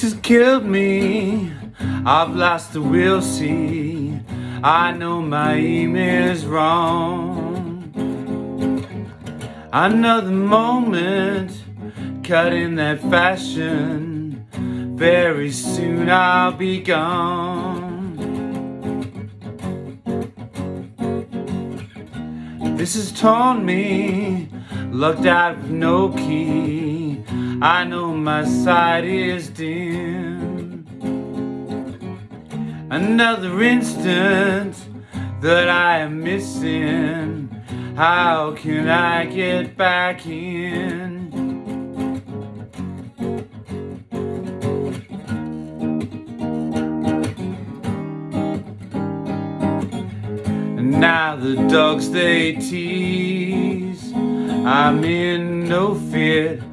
This has killed me. I've lost the will, see. I know my aim is wrong. Another moment, cut in that fashion. Very soon I'll be gone. This has torn me, locked out with no key. I know my sight is dim. Another instant that I am missing. How can I get back in? Now the dogs they tease. I'm in no fit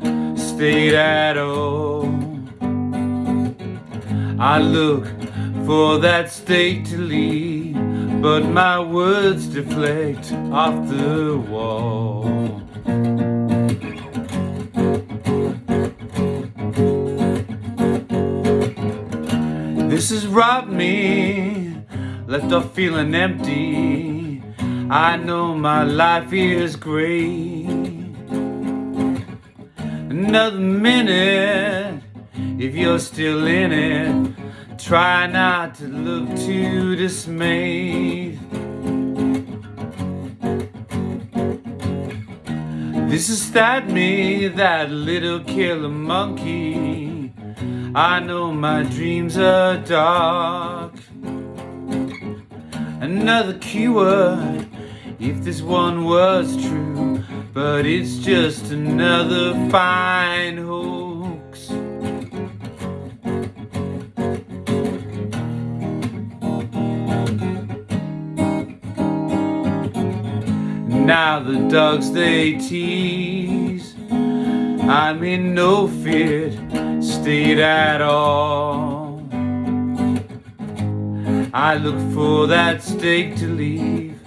state at all. I look for that state to leave, but my words deflect off the wall. This has robbed me, left off feeling empty. I know my life is great. Another minute, if you're still in it, try not to look too dismayed. This is that me, that little killer monkey. I know my dreams are dark. Another keyword, if this one was true, but it's just another fine hoax. Now the dogs they tease, I'm in no fit state at all. I look for that stake to leave,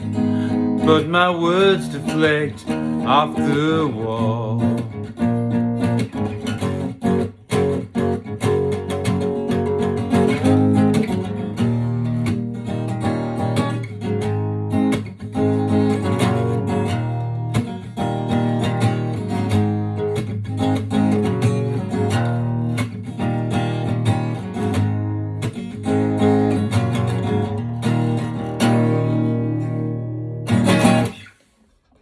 but my words deflect off the wall.